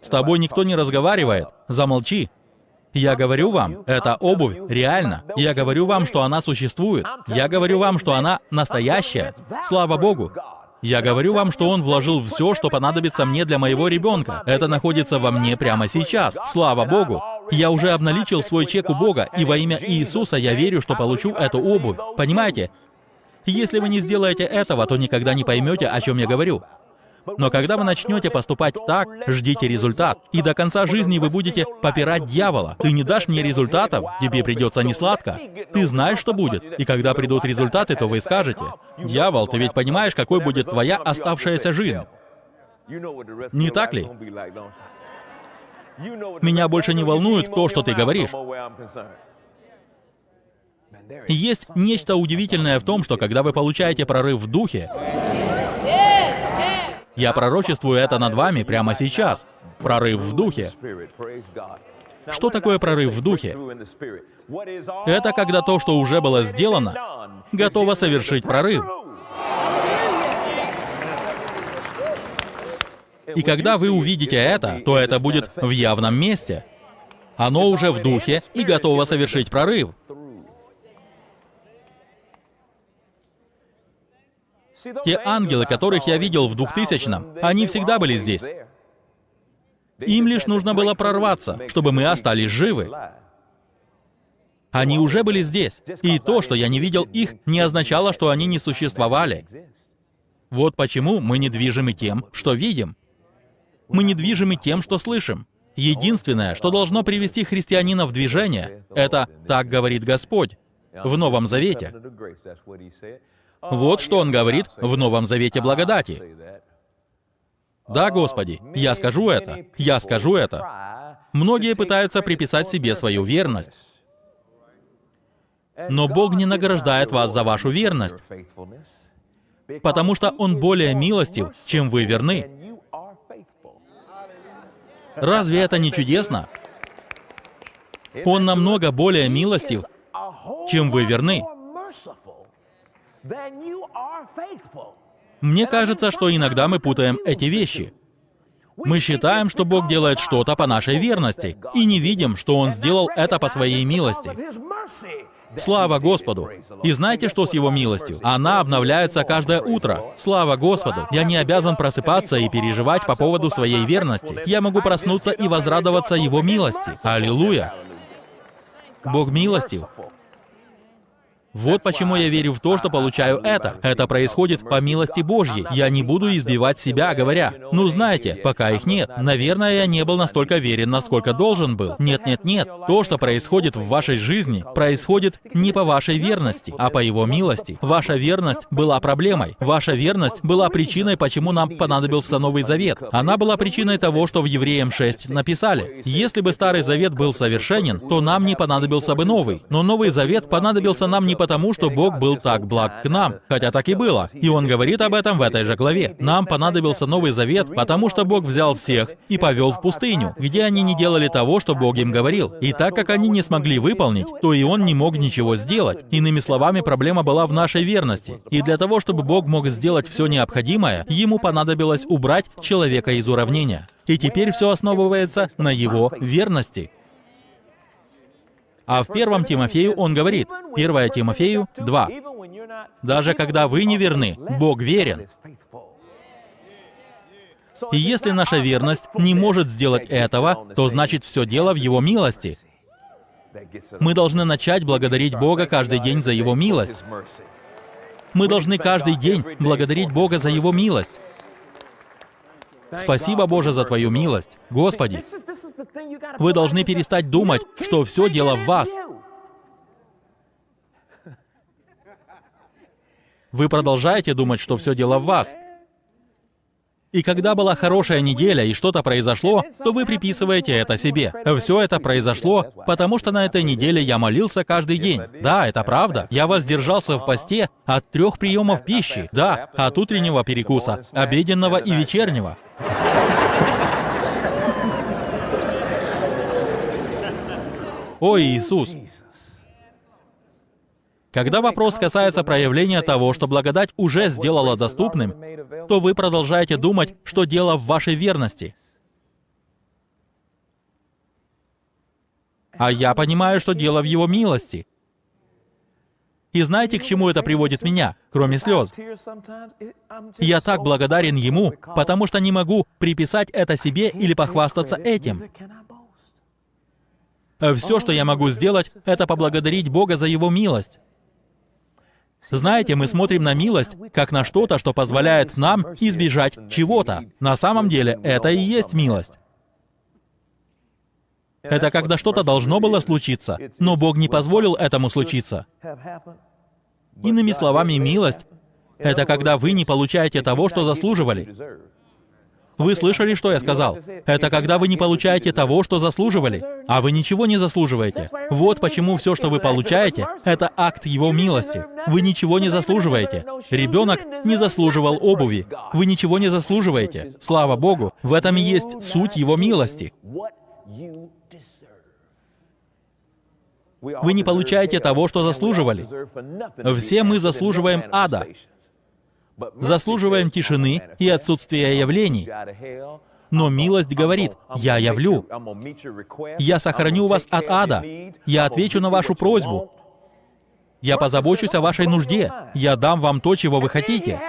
С тобой никто не разговаривает. Замолчи. Я говорю вам, эта обувь реальна. Я говорю вам, что она существует. Я говорю вам, что она настоящая. Слава Богу. Я говорю вам, что Он вложил все, что понадобится мне для моего ребенка. Это находится во мне прямо сейчас. Слава Богу. Я уже обналичил свой чек у Бога, и во имя Иисуса я верю, что получу эту обувь. Понимаете? Если вы не сделаете этого, то никогда не поймете, о чем я говорю. Но когда вы начнете поступать так, ждите результат. И до конца жизни вы будете попирать дьявола. Ты не дашь мне результатов, тебе придется несладко. Ты знаешь, что будет. И когда придут результаты, то вы скажете, «Дьявол, ты ведь понимаешь, какой будет твоя оставшаяся жизнь?» Не так ли? Меня больше не волнует то, что ты говоришь. Есть нечто удивительное в том, что когда вы получаете прорыв в духе, я пророчествую это над вами прямо сейчас. Прорыв в духе. Что такое прорыв в духе? Это когда то, что уже было сделано, готово совершить прорыв. И когда вы увидите это, то это будет в явном месте. Оно уже в духе и готово совершить прорыв. Те ангелы, которых я видел в 2000-м, они всегда были здесь. Им лишь нужно было прорваться, чтобы мы остались живы. Они уже были здесь. И то, что я не видел их, не означало, что они не существовали. Вот почему мы недвижимы тем, что видим. Мы недвижимы тем, что слышим. Единственное, что должно привести христианина в движение, это «так говорит Господь» в Новом Завете. Вот что он говорит в Новом Завете благодати. Да, Господи, я скажу это, я скажу это. Многие пытаются приписать себе свою верность. Но Бог не награждает вас за вашу верность, потому что Он более милостив, чем вы верны. Разве это не чудесно? Он намного более милостив, чем вы верны. Мне кажется, что иногда мы путаем эти вещи. Мы считаем, что Бог делает что-то по нашей верности, и не видим, что Он сделал это по своей милости. Слава Господу! И знаете, что с Его милостью? Она обновляется каждое утро. Слава Господу! Я не обязан просыпаться и переживать по поводу своей верности. Я могу проснуться и возрадоваться Его милости. Аллилуйя! Бог милостив. Вот почему я верю в то, что получаю это. Это происходит по милости Божьей. Я не буду избивать себя, говоря, ну знаете, пока их нет. Наверное, я не был настолько верен, насколько должен был. Нет, нет, нет. То, что происходит в вашей жизни, происходит не по вашей верности, а по Его милости. Ваша верность была проблемой. Ваша верность была причиной, почему нам понадобился Новый Завет. Она была причиной того, что в Евреям 6 написали. Если бы Старый Завет был совершенен, то нам не понадобился бы Новый. Но Новый Завет понадобился нам не потому, что Бог был так благ к нам, хотя так и было. И Он говорит об этом в этой же главе. Нам понадобился Новый Завет, потому что Бог взял всех и повел в пустыню, где они не делали того, что Бог им говорил. И так как они не смогли выполнить, то и Он не мог ничего сделать. Иными словами, проблема была в нашей верности. И для того, чтобы Бог мог сделать все необходимое, Ему понадобилось убрать человека из уравнения. И теперь все основывается на Его верности. А в первом Тимофею он говорит, 1 Тимофею 2, «Даже когда вы не верны, Бог верен». И если наша верность не может сделать этого, то значит все дело в Его милости. Мы должны начать благодарить Бога каждый день за Его милость. Мы должны каждый день благодарить Бога за Его милость. Спасибо, Боже, за Твою милость. Господи, вы должны перестать думать, что все дело в вас. Вы продолжаете думать, что все дело в вас. И когда была хорошая неделя и что-то произошло, то вы приписываете это себе. Все это произошло, потому что на этой неделе я молился каждый день. Да, это правда. Я воздержался в посте от трех приемов пищи. Да, от утреннего перекуса, обеденного и вечернего. Ой, Иисус! Когда вопрос касается проявления того, что благодать уже сделала доступным, то вы продолжаете думать, что дело в вашей верности. А я понимаю, что дело в Его милости. И знаете, к чему это приводит меня, кроме слез? Я так благодарен Ему, потому что не могу приписать это себе или похвастаться этим. Все, что я могу сделать, это поблагодарить Бога за Его милость. Знаете, мы смотрим на милость как на что-то, что позволяет нам избежать чего-то. На самом деле, это и есть милость. Это когда что-то должно было случиться, но Бог не позволил этому случиться. Иными словами, милость — это когда вы не получаете того, что заслуживали. Вы слышали, что я сказал? Это когда вы не получаете того, что заслуживали, а вы ничего не заслуживаете. Вот почему все, что вы получаете, это акт Его милости. Вы ничего не заслуживаете. Ребенок не заслуживал обуви. Вы ничего не заслуживаете. Слава Богу, в этом и есть суть Его милости. Вы не получаете того, что заслуживали. Все мы заслуживаем ада заслуживаем тишины и отсутствия явлений. Но милость говорит, «Я явлю. Я сохраню вас от ада. Я отвечу на вашу просьбу. Я позабочусь о вашей нужде. Я дам вам то, чего вы хотите».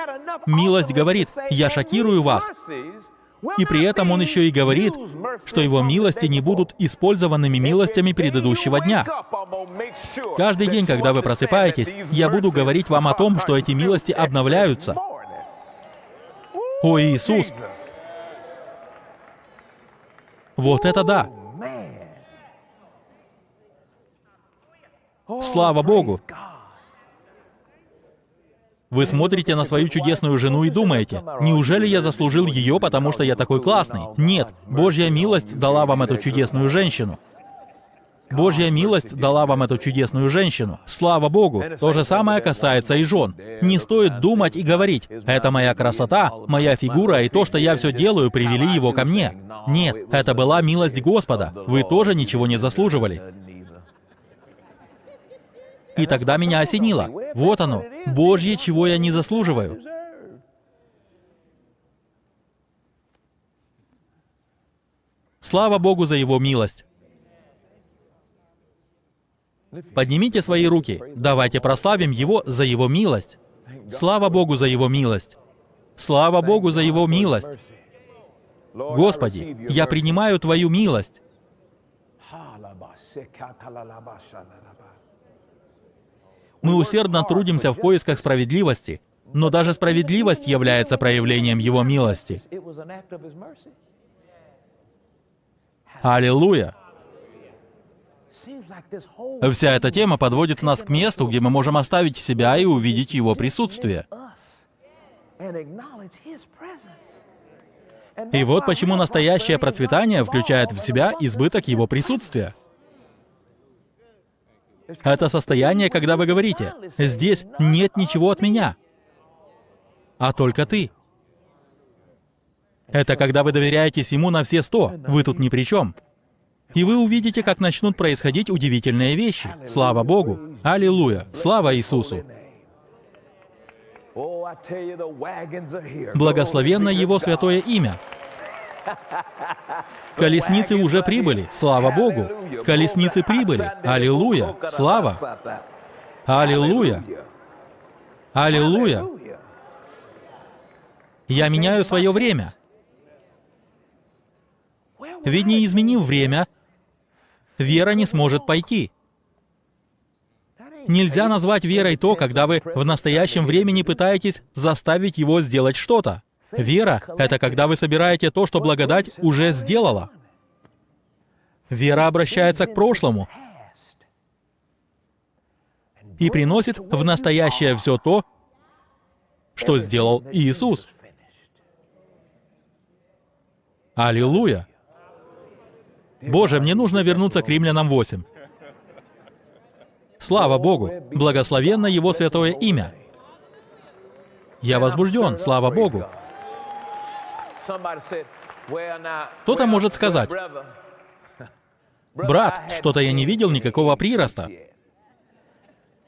Милость говорит, «Я шокирую вас. И при этом он еще и говорит, что его милости не будут использованными милостями предыдущего дня. Каждый день, когда вы просыпаетесь, я буду говорить вам о том, что эти милости обновляются. О, Иисус! Вот это да! Слава Богу! Вы смотрите на свою чудесную жену и думаете, неужели я заслужил ее, потому что я такой классный? Нет, Божья милость дала вам эту чудесную женщину. Божья милость дала вам эту чудесную женщину. Слава Богу. То же самое касается и жен. Не стоит думать и говорить, это моя красота, моя фигура и то, что я все делаю, привели его ко мне. Нет, это была милость Господа. Вы тоже ничего не заслуживали. И тогда меня осенило. Вот оно, Божье, чего я не заслуживаю. Слава Богу за Его милость. Поднимите свои руки. Давайте прославим Его за Его милость. Слава Богу за Его милость. Слава Богу за Его милость. Господи, я принимаю Твою милость. Мы усердно трудимся в поисках справедливости, но даже справедливость является проявлением Его милости. Аллилуйя! Вся эта тема подводит нас к месту, где мы можем оставить себя и увидеть Его присутствие. И вот почему настоящее процветание включает в себя избыток Его присутствия. Это состояние, когда вы говорите, «Здесь нет ничего от меня, а только ты». Это когда вы доверяетесь Ему на все сто, вы тут ни при чем. И вы увидите, как начнут происходить удивительные вещи. Слава Богу! Аллилуйя! Слава Иисусу! Благословенно Его святое имя. [LAUGHS] Колесницы уже прибыли, слава Богу. Колесницы прибыли, аллилуйя, слава. Аллилуйя. Аллилуйя. Я меняю свое время. Ведь не изменив время, вера не сможет пойти. Нельзя назвать верой то, когда вы в настоящем времени пытаетесь заставить его сделать что-то. Вера — это когда вы собираете то, что благодать уже сделала. Вера обращается к прошлому и приносит в настоящее все то, что сделал Иисус. Аллилуйя! Боже, мне нужно вернуться к Римлянам 8. Слава Богу! Благословенно Его святое имя! Я возбужден, слава Богу! Кто-то может сказать, [LAUGHS] «Брат, что-то я не видел никакого прироста».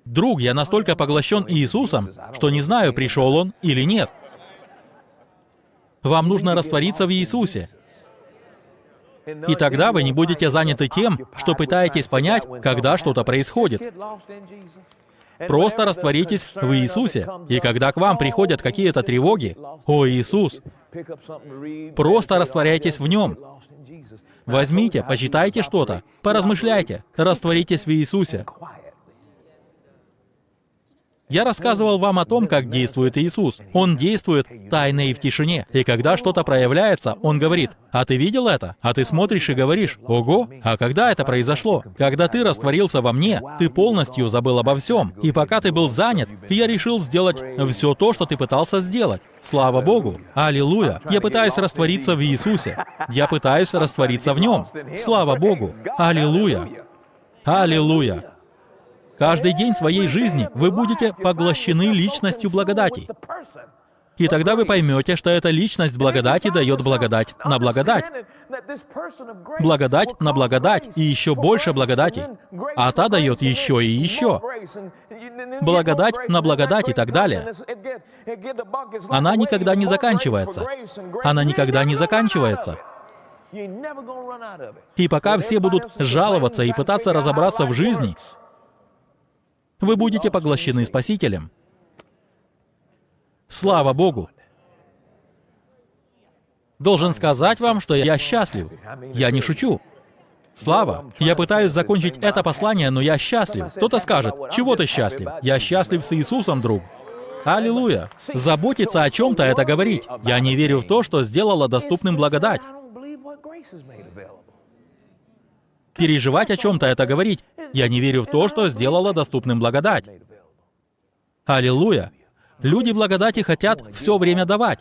Друг, я настолько поглощен Иисусом, что не знаю, пришел Он или нет. Вам нужно раствориться в Иисусе. И тогда вы не будете заняты тем, что пытаетесь понять, когда что-то происходит. Просто растворитесь в Иисусе. И когда к вам приходят какие-то тревоги, «О, Иисус!» Просто растворяйтесь в Нем. Возьмите, почитайте что-то, поразмышляйте, растворитесь в Иисусе. Я рассказывал вам о том, как действует Иисус. Он действует тайно и в тишине. И когда что-то проявляется, Он говорит, «А ты видел это?» А ты смотришь и говоришь, «Ого! А когда это произошло?» Когда ты растворился во мне, ты полностью забыл обо всем. И пока ты был занят, я решил сделать все то, что ты пытался сделать. Слава Богу! Аллилуйя! Я пытаюсь раствориться в Иисусе. Я пытаюсь раствориться в Нем. Слава Богу! Аллилуйя! Аллилуйя! Каждый день своей жизни вы будете поглощены личностью благодати. И тогда вы поймете, что эта личность благодати дает благодать на благодать. Благодать на благодать и еще больше благодати. А та дает еще и еще. Благодать на благодать и так далее. Она никогда не заканчивается. Она никогда не заканчивается. И пока все будут жаловаться и пытаться разобраться в жизни, вы будете поглощены Спасителем. Слава Богу! Должен сказать вам, что я счастлив. Я не шучу. Слава! Я пытаюсь закончить это послание, но я счастлив. Кто-то скажет, чего ты счастлив? Я счастлив с Иисусом, друг. Аллилуйя! Заботиться о чем-то — это говорить. Я не верю в то, что сделала доступным благодать. Переживать о чем-то — это говорить. Я не верю в то, что сделала доступным благодать. Аллилуйя! Люди благодати хотят все время давать.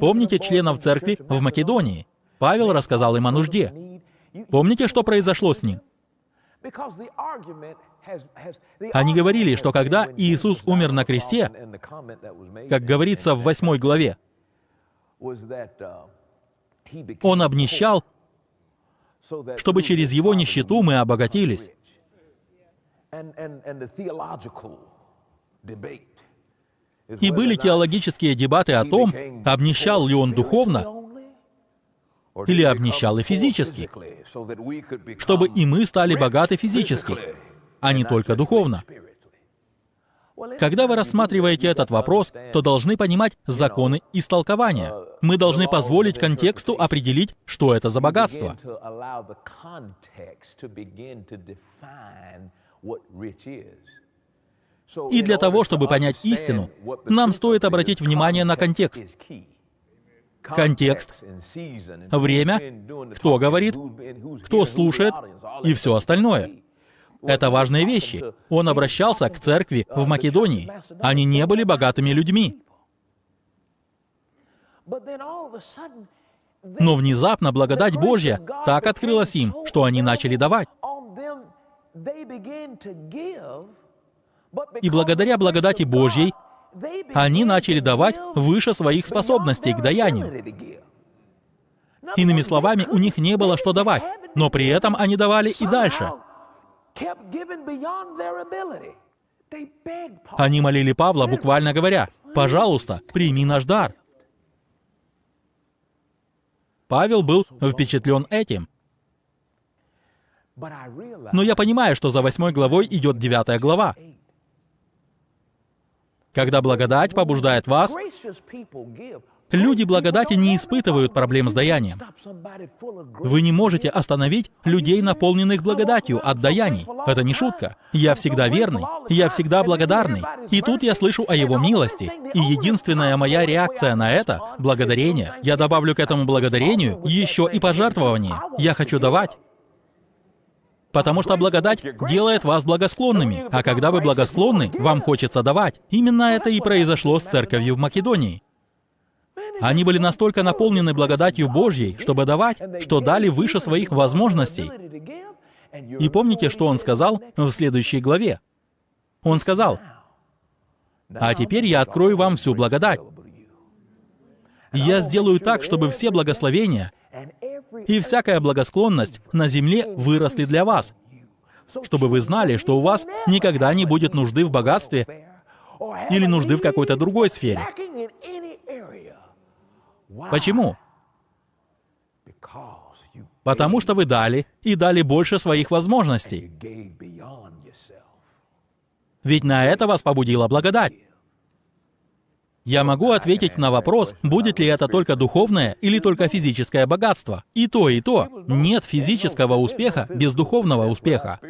Помните членов церкви в Македонии? Павел рассказал им о нужде. Помните, что произошло с ним? Они говорили, что когда Иисус умер на кресте, как говорится в восьмой главе, Он обнищал чтобы через его нищету мы обогатились. И были теологические дебаты о том, обнищал ли он духовно или обнищал и физически, чтобы и мы стали богаты физически, а не только духовно. Когда вы рассматриваете этот вопрос, то должны понимать законы истолкования. Мы должны позволить контексту определить, что это за богатство. И для того, чтобы понять истину, нам стоит обратить внимание на контекст. Контекст, время, кто говорит, кто слушает и все остальное. Это важные вещи. Он обращался к церкви в Македонии. Они не были богатыми людьми. Но внезапно благодать Божья так открылась им, что они начали давать. И благодаря благодати Божьей они начали давать выше своих способностей к даянию. Иными словами, у них не было что давать, но при этом они давали и дальше. Они молили Павла, буквально говоря, «Пожалуйста, прими наш дар». Павел был впечатлен этим. Но я понимаю, что за восьмой главой идет девятая глава. Когда благодать побуждает вас, люди благодати не испытывают проблем с даянием. Вы не можете остановить людей, наполненных благодатью от даяний. Это не шутка. Я всегда верный, я всегда благодарный. И тут я слышу о Его милости. И единственная моя реакция на это — благодарение. Я добавлю к этому благодарению еще и пожертвование. Я хочу давать. Потому что благодать делает вас благосклонными, а когда вы благосклонны, вам хочется давать. Именно это и произошло с церковью в Македонии. Они были настолько наполнены благодатью Божьей, чтобы давать, что дали выше своих возможностей. И помните, что он сказал в следующей главе? Он сказал, «А теперь я открою вам всю благодать. Я сделаю так, чтобы все благословения и всякая благосклонность на земле выросли для вас, чтобы вы знали, что у вас никогда не будет нужды в богатстве или нужды в какой-то другой сфере. Почему? Потому что вы дали и дали больше своих возможностей. Ведь на это вас побудила благодать. Я могу ответить на вопрос, будет ли это только духовное или только физическое богатство. И то, и то. Нет физического успеха без духовного успеха.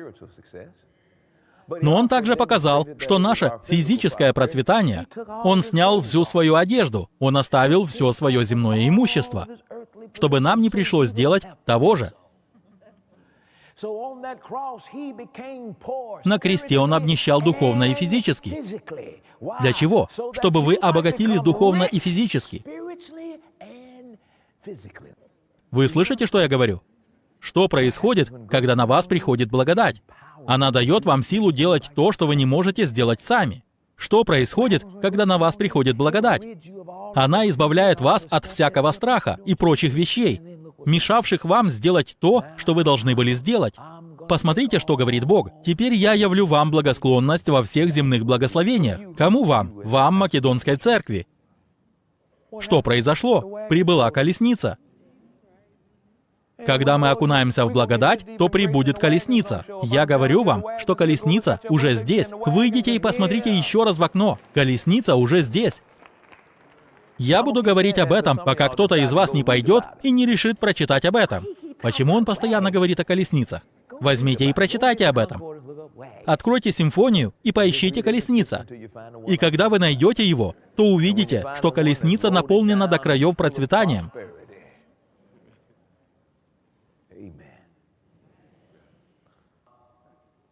Но он также показал, что наше физическое процветание, он снял всю свою одежду, он оставил все свое земное имущество, чтобы нам не пришлось делать того же. На кресте Он обнищал духовно и физически. Для чего? Чтобы вы обогатились духовно и физически. Вы слышите, что я говорю? Что происходит, когда на вас приходит благодать? Она дает вам силу делать то, что вы не можете сделать сами. Что происходит, когда на вас приходит благодать? Она избавляет вас от всякого страха и прочих вещей, мешавших вам сделать то, что вы должны были сделать. Посмотрите, что говорит Бог. «Теперь я явлю вам благосклонность во всех земных благословениях». Кому вам? Вам, Македонской церкви. Что произошло? Прибыла колесница. Когда мы окунаемся в благодать, то прибудет колесница. Я говорю вам, что колесница уже здесь. Выйдите и посмотрите еще раз в окно. Колесница уже здесь. Я буду говорить об этом, пока кто-то из вас не пойдет и не решит прочитать об этом. Почему он постоянно говорит о колесницах? Возьмите и прочитайте об этом. Откройте симфонию и поищите колесница. И когда вы найдете его, то увидите, что колесница наполнена до краев процветанием.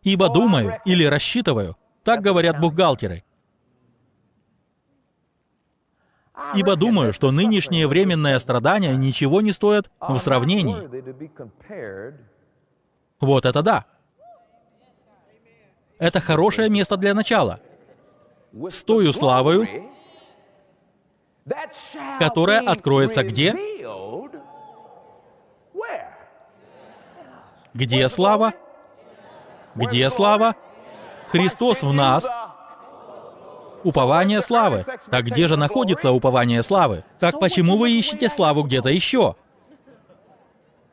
Ибо думаю или рассчитываю, так говорят бухгалтеры, Ибо думаю, что нынешние временные страдания ничего не стоят в сравнении. Вот это да. Это хорошее место для начала. С тою славою, которая откроется где? Где слава? Где слава? Христос в нас, Упование славы. Так где же находится упование славы? Так почему вы ищете славу где-то еще?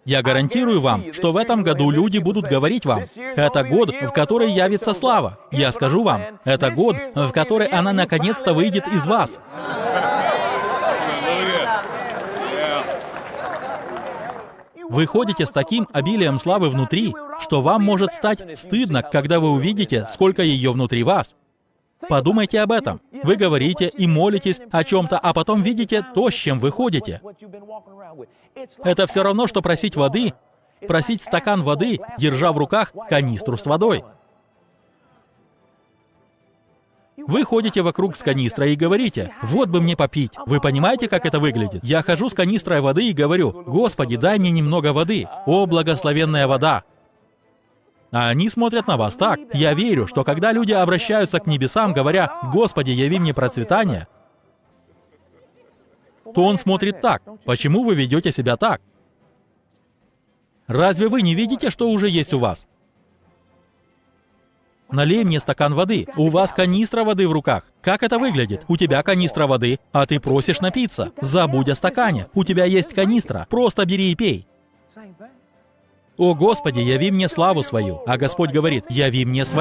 Я гарантирую вам, что в этом году люди будут говорить вам, это год, в который явится слава. Я скажу вам, это год, в который она наконец-то выйдет из вас. Вы ходите с таким обилием славы внутри, что вам может стать стыдно, когда вы увидите, сколько ее внутри вас. Подумайте об этом. Вы говорите и молитесь о чем-то, а потом видите то, с чем вы ходите. Это все равно, что просить воды, просить стакан воды, держа в руках канистру с водой. Вы ходите вокруг с канистрой и говорите, «Вот бы мне попить». Вы понимаете, как это выглядит? Я хожу с канистрой воды и говорю, «Господи, дай мне немного воды». О, благословенная вода! А они смотрят на вас так. Я верю, что когда люди обращаются к небесам, говоря, «Господи, яви мне процветание», то он смотрит так. Почему вы ведете себя так? Разве вы не видите, что уже есть у вас? Налей мне стакан воды. У вас канистра воды в руках. Как это выглядит? У тебя канистра воды, а ты просишь напиться. Забудь о стакане. У тебя есть канистра. Просто бери и пей. «О Господи, яви мне славу свою». А Господь говорит, яви мне свою